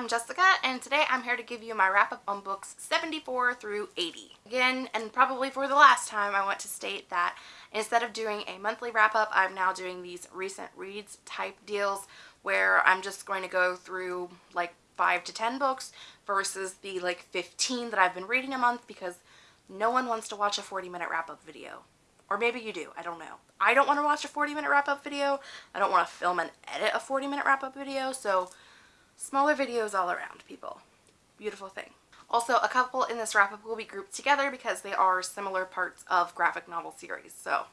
I'm Jessica and today I'm here to give you my wrap up on books 74 through 80. Again, and probably for the last time, I want to state that instead of doing a monthly wrap up, I'm now doing these recent reads type deals where I'm just going to go through like 5 to 10 books versus the like 15 that I've been reading a month because no one wants to watch a 40 minute wrap up video. Or maybe you do, I don't know. I don't want to watch a 40 minute wrap up video. I don't want to film and edit a 40 minute wrap up video, so Smaller videos all around, people. Beautiful thing. Also, a couple in this wrap-up will be grouped together because they are similar parts of graphic novel series, so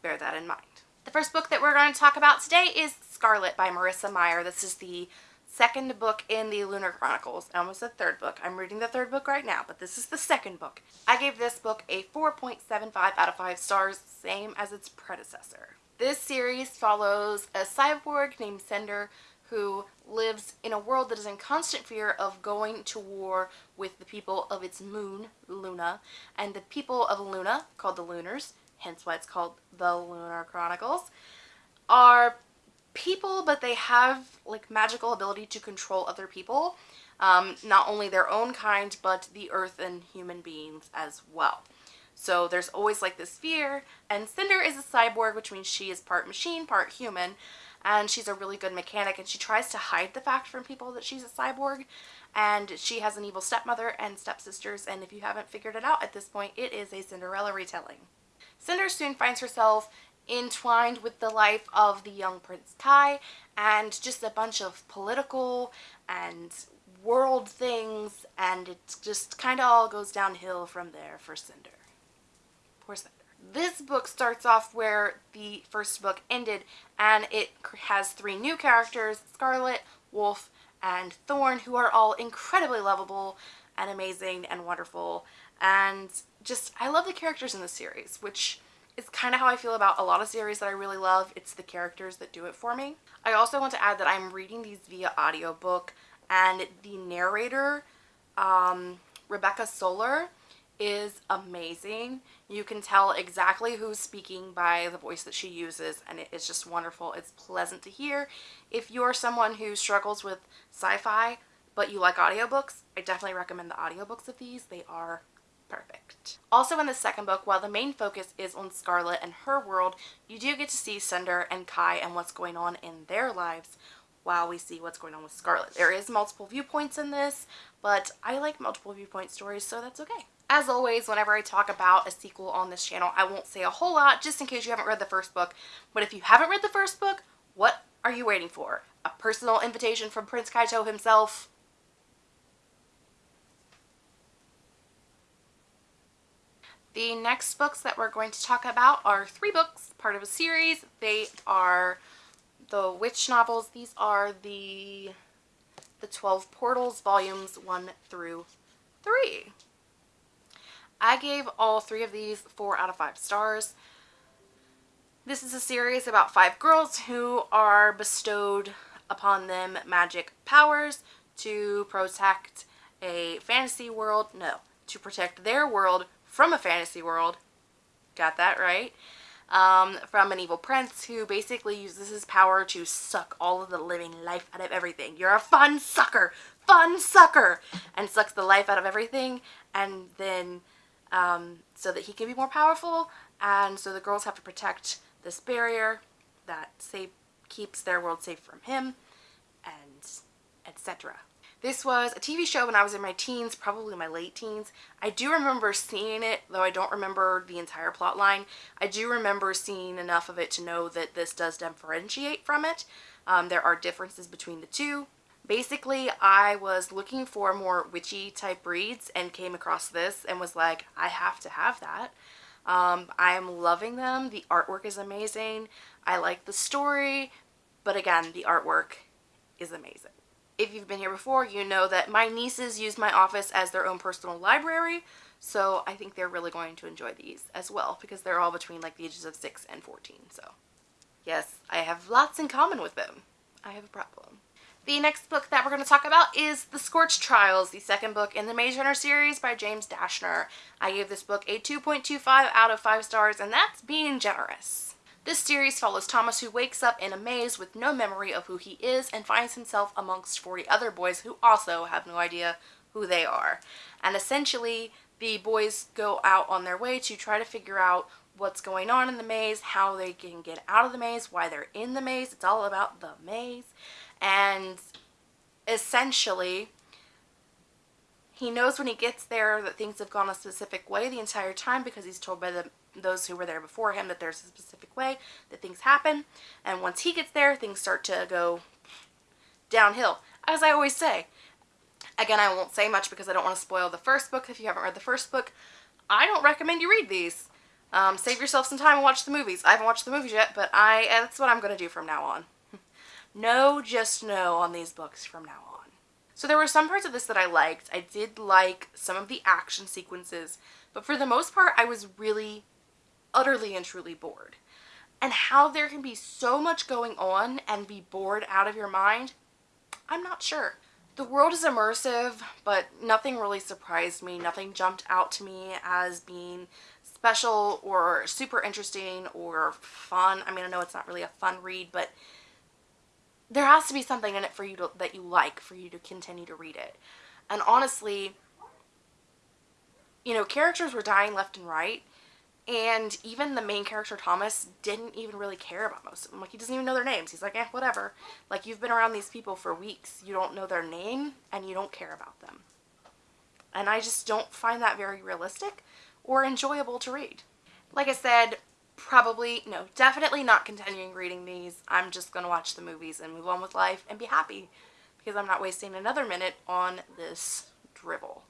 bear that in mind. The first book that we're going to talk about today is Scarlet by Marissa Meyer. This is the second book in the Lunar Chronicles. Almost the third book. I'm reading the third book right now, but this is the second book. I gave this book a 4.75 out of 5 stars, same as its predecessor. This series follows a cyborg named Cinder who lives in a world that is in constant fear of going to war with the people of its moon, Luna, and the people of Luna, called the Lunars, hence why it's called the Lunar Chronicles, are people, but they have like magical ability to control other people. Um, not only their own kind, but the earth and human beings as well. So there's always like this fear, and Cinder is a cyborg, which means she is part machine, part human, and she's a really good mechanic and she tries to hide the fact from people that she's a cyborg and she has an evil stepmother and stepsisters and if you haven't figured it out at this point it is a Cinderella retelling. Cinder soon finds herself entwined with the life of the young Prince Kai and just a bunch of political and world things and it just kind of all goes downhill from there for Cinder. Poor Cinder. This book starts off where the first book ended and it has three new characters, Scarlet, Wolf, and Thorn, who are all incredibly lovable and amazing and wonderful. And just, I love the characters in the series, which is kind of how I feel about a lot of series that I really love. It's the characters that do it for me. I also want to add that I'm reading these via audiobook and the narrator, um, Rebecca Soler, is amazing. You can tell exactly who's speaking by the voice that she uses and it is just wonderful. It's pleasant to hear. If you're someone who struggles with sci-fi but you like audiobooks, I definitely recommend the audiobooks of these. They are perfect. Also in the second book, while the main focus is on Scarlet and her world, you do get to see Cinder and Kai and what's going on in their lives while we see what's going on with Scarlet. There is multiple viewpoints in this, but I like multiple viewpoint stories, so that's okay. As always, whenever I talk about a sequel on this channel, I won't say a whole lot just in case you haven't read the first book. But if you haven't read the first book, what are you waiting for? A personal invitation from Prince Kaito himself? The next books that we're going to talk about are three books, part of a series. They are the witch novels. These are the the 12 Portals volumes 1 through 3. I gave all three of these 4 out of 5 stars. This is a series about five girls who are bestowed upon them magic powers to protect a fantasy world. No, to protect their world from a fantasy world. Got that right. Um, from an evil prince who basically uses his power to suck all of the living life out of everything. You're a fun sucker! Fun sucker! And sucks the life out of everything and then um, so that he can be more powerful and so the girls have to protect this barrier that say keeps their world safe from him and etc. This was a TV show when I was in my teens, probably my late teens. I do remember seeing it, though I don't remember the entire plot line. I do remember seeing enough of it to know that this does differentiate from it. Um, there are differences between the two. Basically, I was looking for more witchy type reads and came across this and was like, I have to have that. Um, I'm loving them. The artwork is amazing. I like the story, but again, the artwork is amazing. If you've been here before, you know that my nieces use my office as their own personal library, so I think they're really going to enjoy these as well because they're all between like the ages of 6 and 14, so yes, I have lots in common with them. I have a problem. The next book that we're going to talk about is The Scorch Trials, the second book in the Maze Runner series by James Dashner. I gave this book a 2.25 out of 5 stars, and that's being generous. This series follows Thomas who wakes up in a maze with no memory of who he is and finds himself amongst 40 other boys who also have no idea who they are. And essentially, the boys go out on their way to try to figure out what's going on in the maze, how they can get out of the maze, why they're in the maze. It's all about the maze. And essentially, he knows when he gets there that things have gone a specific way the entire time because he's told by the those who were there before him that there's a specific way that things happen. And once he gets there, things start to go downhill. As I always say, again, I won't say much because I don't want to spoil the first book. If you haven't read the first book, I don't recommend you read these. Um, save yourself some time and watch the movies. I haven't watched the movies yet, but I that's what I'm going to do from now on. No, just no on these books from now on. So there were some parts of this that I liked. I did like some of the action sequences, but for the most part, I was really utterly and truly bored. And how there can be so much going on and be bored out of your mind, I'm not sure. The world is immersive, but nothing really surprised me. Nothing jumped out to me as being special or super interesting or fun. I mean, I know it's not really a fun read, but there has to be something in it for you to, that you like for you to continue to read it. And honestly, you know, characters were dying left and right, and even the main character, Thomas, didn't even really care about most of them. Like, he doesn't even know their names. He's like, eh, whatever. Like, you've been around these people for weeks. You don't know their name, and you don't care about them. And I just don't find that very realistic or enjoyable to read. Like I said, probably, no, definitely not continuing reading these. I'm just going to watch the movies and move on with life and be happy because I'm not wasting another minute on this drivel.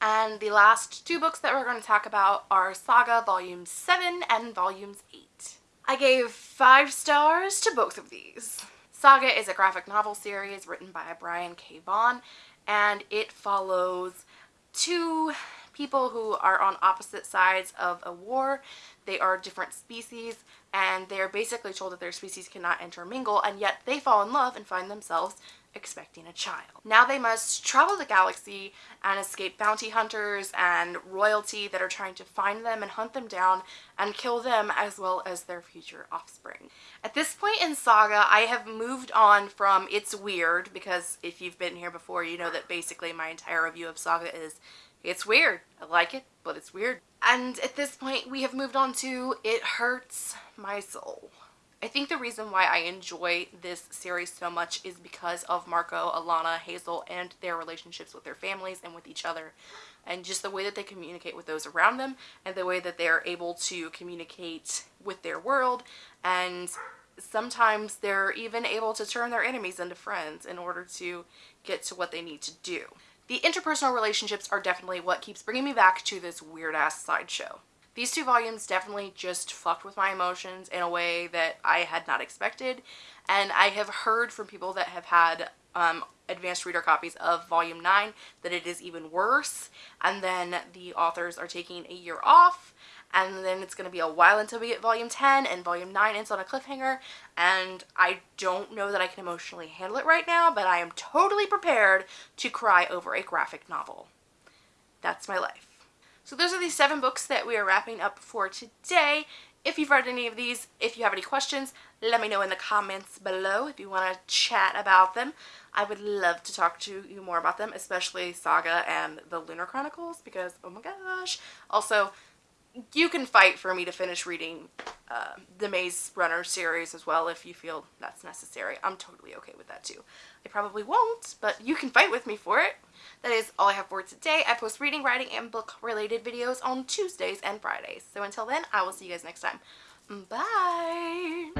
And the last two books that we're going to talk about are Saga Volume 7 and Volumes 8. I gave five stars to both of these. Saga is a graphic novel series written by Brian K. Vaughan and it follows two people who are on opposite sides of a war. They are different species and they're basically told that their species cannot intermingle and yet they fall in love and find themselves expecting a child. Now they must travel the galaxy and escape bounty hunters and royalty that are trying to find them and hunt them down and kill them as well as their future offspring. At this in Saga, I have moved on from It's Weird because if you've been here before, you know that basically my entire review of Saga is it's weird. I like it, but it's weird. And at this point, we have moved on to It Hurts My Soul. I think the reason why I enjoy this series so much is because of Marko, Alana, Hazel, and their relationships with their families and with each other. And just the way that they communicate with those around them and the way that they are able to communicate with their world. And sometimes they're even able to turn their enemies into friends in order to get to what they need to do. The interpersonal relationships are definitely what keeps bringing me back to this weird-ass sideshow. These two volumes definitely just fucked with my emotions in a way that I had not expected. And I have heard from people that have had um, advanced reader copies of volume 9 that it is even worse. And then the authors are taking a year off and then it's going to be a while until we get volume 10 and volume 9 ends on a cliffhanger and I don't know that I can emotionally handle it right now but I am totally prepared to cry over a graphic novel. That's my life. So those are the seven books that we are wrapping up for today. If you've read any of these, if you have any questions, let me know in the comments below if you want to chat about them. I would love to talk to you more about them, especially Saga and the Lunar Chronicles because, oh my gosh. Also, you can fight for me to finish reading uh, the Maze Runner series as well if you feel that's necessary. I'm totally okay with that too. I probably won't, but you can fight with me for it. That is all I have for today. I post reading, writing, and book related videos on Tuesdays and Fridays. So until then, I will see you guys next time. Bye!